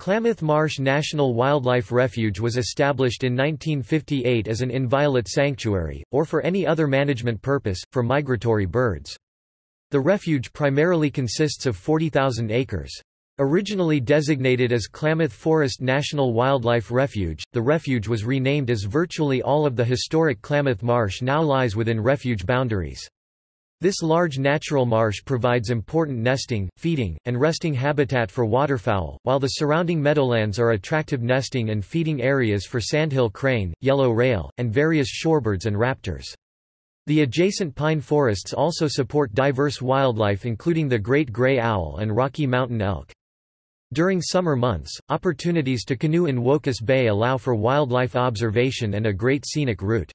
Klamath Marsh National Wildlife Refuge was established in 1958 as an inviolate sanctuary, or for any other management purpose, for migratory birds. The refuge primarily consists of 40,000 acres. Originally designated as Klamath Forest National Wildlife Refuge, the refuge was renamed as virtually all of the historic Klamath Marsh now lies within refuge boundaries. This large natural marsh provides important nesting, feeding, and resting habitat for waterfowl, while the surrounding meadowlands are attractive nesting and feeding areas for sandhill crane, yellow rail, and various shorebirds and raptors. The adjacent pine forests also support diverse wildlife including the great gray owl and Rocky Mountain elk. During summer months, opportunities to canoe in Wocus Bay allow for wildlife observation and a great scenic route.